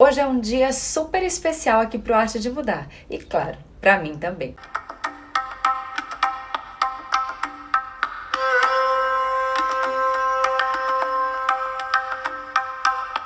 Hoje é um dia super especial aqui pro Arte de Mudar e, claro, para mim também.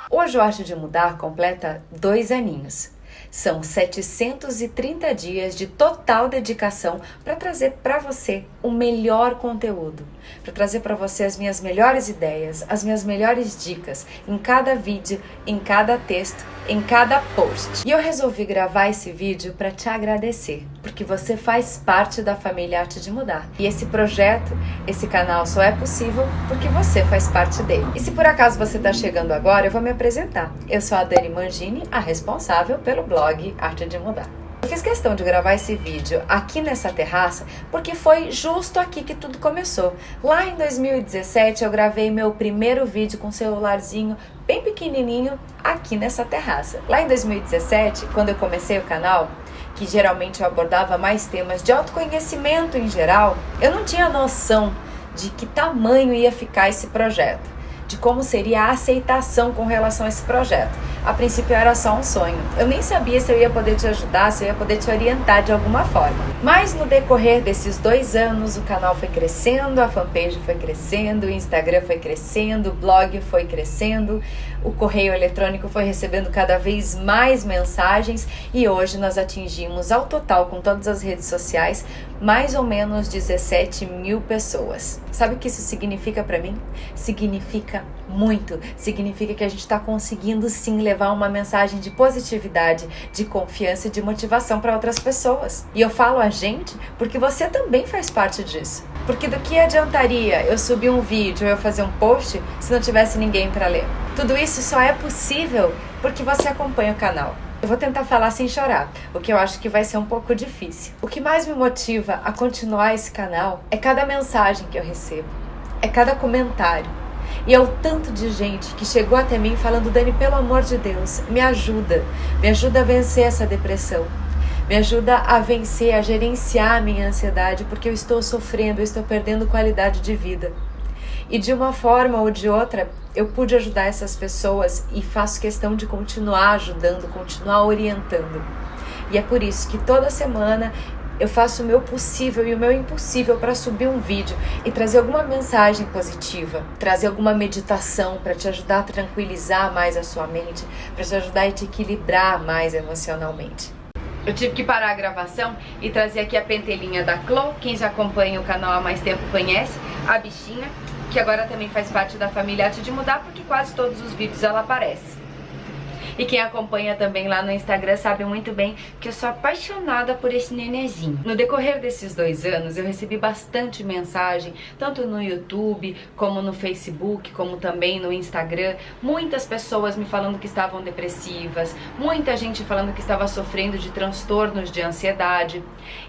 Hoje o Arte de Mudar completa dois aninhos. São 730 dias de total dedicação para trazer para você o melhor conteúdo, para trazer para você as minhas melhores ideias, as minhas melhores dicas em cada vídeo, em cada texto, em cada post. E eu resolvi gravar esse vídeo para te agradecer, porque você faz parte da família Arte de Mudar. E esse projeto, esse canal só é possível porque você faz parte dele. E se por acaso você está chegando agora, eu vou me apresentar. Eu sou a Dani Mangini, a responsável pelo blog Arte de Mudar. Eu fiz questão de gravar esse vídeo aqui nessa terraça porque foi justo aqui que tudo começou. Lá em 2017 eu gravei meu primeiro vídeo com um celularzinho bem pequenininho aqui nessa terraça. Lá em 2017, quando eu comecei o canal, que geralmente eu abordava mais temas de autoconhecimento em geral, eu não tinha noção de que tamanho ia ficar esse projeto, de como seria a aceitação com relação a esse projeto a princípio era só um sonho. Eu nem sabia se eu ia poder te ajudar, se eu ia poder te orientar de alguma forma. Mas no decorrer desses dois anos, o canal foi crescendo, a fanpage foi crescendo, o Instagram foi crescendo, o blog foi crescendo, o correio eletrônico foi recebendo cada vez mais mensagens e hoje nós atingimos ao total, com todas as redes sociais, mais ou menos 17 mil pessoas. Sabe o que isso significa para mim? Significa muito. Significa que a gente está conseguindo sim levar uma mensagem de positividade, de confiança e de motivação para outras pessoas. E eu falo a gente porque você também faz parte disso. Porque do que adiantaria eu subir um vídeo eu fazer um post se não tivesse ninguém para ler? Tudo isso só é possível porque você acompanha o canal. Eu vou tentar falar sem chorar, o que eu acho que vai ser um pouco difícil. O que mais me motiva a continuar esse canal é cada mensagem que eu recebo, é cada comentário, e é o tanto de gente que chegou até mim falando: Dani, pelo amor de Deus, me ajuda, me ajuda a vencer essa depressão. Me ajuda a vencer, a gerenciar a minha ansiedade, porque eu estou sofrendo, eu estou perdendo qualidade de vida. E de uma forma ou de outra, eu pude ajudar essas pessoas e faço questão de continuar ajudando, continuar orientando. E é por isso que toda semana eu faço o meu possível e o meu impossível para subir um vídeo e trazer alguma mensagem positiva, trazer alguma meditação para te ajudar a tranquilizar mais a sua mente, para te ajudar a te equilibrar mais emocionalmente. Eu tive que parar a gravação e trazer aqui a pentelinha da Chloe, quem já acompanha o canal há mais tempo conhece, a bichinha, que agora também faz parte da família Arte de Mudar, porque quase todos os vídeos ela aparece. E quem acompanha também lá no Instagram sabe muito bem que eu sou apaixonada por esse nenezinho. No decorrer desses dois anos, eu recebi bastante mensagem, tanto no YouTube, como no Facebook, como também no Instagram. Muitas pessoas me falando que estavam depressivas, muita gente falando que estava sofrendo de transtornos de ansiedade.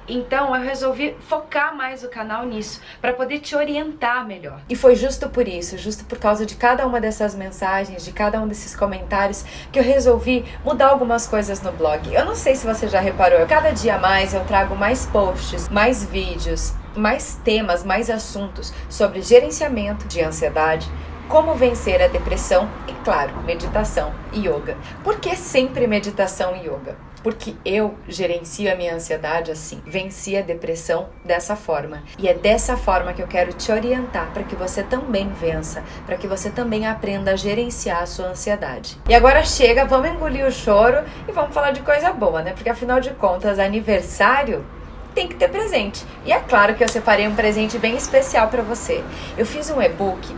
Então eu resolvi focar mais o canal nisso, para poder te orientar melhor. E foi justo por isso, justo por causa de cada uma dessas mensagens, de cada um desses comentários, que eu resolvi mudar algumas coisas no blog. Eu não sei se você já reparou, cada dia mais eu trago mais posts, mais vídeos, mais temas, mais assuntos sobre gerenciamento de ansiedade, como vencer a depressão e, claro, meditação e yoga. Por que sempre meditação e yoga? Porque eu gerencio a minha ansiedade assim, venci a depressão dessa forma. E é dessa forma que eu quero te orientar para que você também vença, para que você também aprenda a gerenciar a sua ansiedade. E agora chega, vamos engolir o choro e vamos falar de coisa boa, né? Porque afinal de contas, aniversário tem que ter presente. E é claro que eu separei um presente bem especial para você. Eu fiz um e-book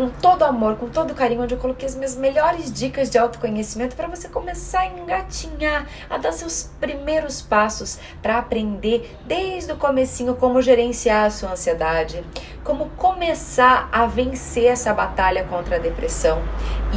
com todo amor, com todo carinho, onde eu coloquei as minhas melhores dicas de autoconhecimento para você começar a engatinhar, a dar seus primeiros passos para aprender desde o comecinho como gerenciar a sua ansiedade, como começar a vencer essa batalha contra a depressão.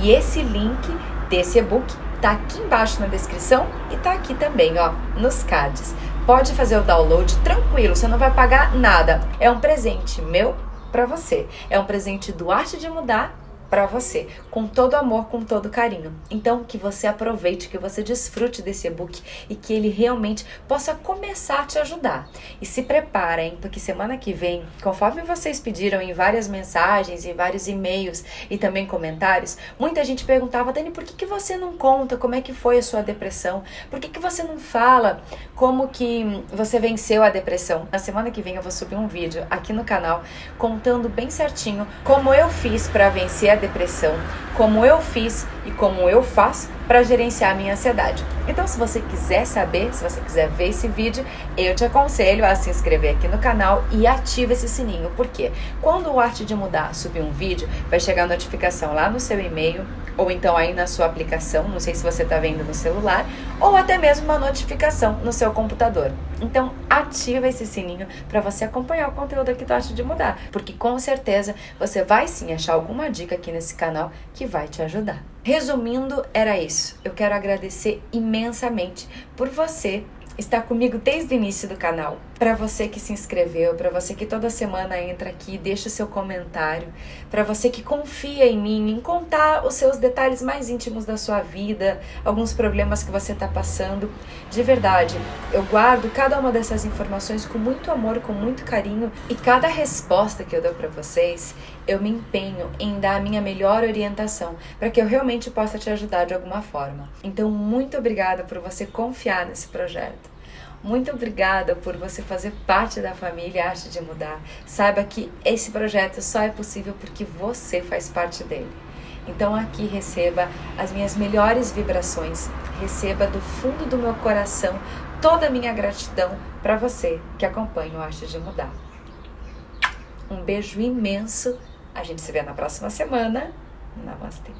E esse link desse e-book tá aqui embaixo na descrição e tá aqui também, ó, nos cards. Pode fazer o download tranquilo, você não vai pagar nada. É um presente meu para você. É um presente do Arte de Mudar para você, com todo amor, com todo carinho. Então, que você aproveite, que você desfrute desse e-book e que ele realmente possa começar a te ajudar. E se preparem, porque semana que vem, conforme vocês pediram em várias mensagens, em vários e-mails e também comentários, muita gente perguntava, Dani, por que, que você não conta como é que foi a sua depressão? Por que, que você não fala como que você venceu a depressão? Na semana que vem eu vou subir um vídeo aqui no canal contando bem certinho como eu fiz para vencer a depressão, como eu fiz e como eu faço para gerenciar a minha ansiedade. Então, se você quiser saber, se você quiser ver esse vídeo, eu te aconselho a se inscrever aqui no canal e ativa esse sininho, porque quando o Arte de Mudar subir um vídeo, vai chegar a notificação lá no seu e-mail ou então aí na sua aplicação, não sei se você está vendo no celular, ou até mesmo uma notificação no seu computador. Então, ativa esse sininho para você acompanhar o conteúdo aqui do Arte de Mudar, porque com certeza você vai sim achar alguma dica aqui nesse canal que vai te ajudar. Resumindo, era isso. Eu quero agradecer imensamente por você estar comigo desde o início do canal. Para você que se inscreveu, para você que toda semana entra aqui, deixa o seu comentário, para você que confia em mim, em contar os seus detalhes mais íntimos da sua vida, alguns problemas que você está passando. De verdade, eu guardo cada uma dessas informações com muito amor, com muito carinho e cada resposta que eu dou para vocês, eu me empenho em dar a minha melhor orientação para que eu realmente possa te ajudar de alguma forma. Então, muito obrigada por você confiar nesse projeto. Muito obrigada por você fazer parte da família Arte de Mudar. Saiba que esse projeto só é possível porque você faz parte dele. Então aqui receba as minhas melhores vibrações, receba do fundo do meu coração toda a minha gratidão para você que acompanha o Arte de Mudar. Um beijo imenso. A gente se vê na próxima semana. Namastê.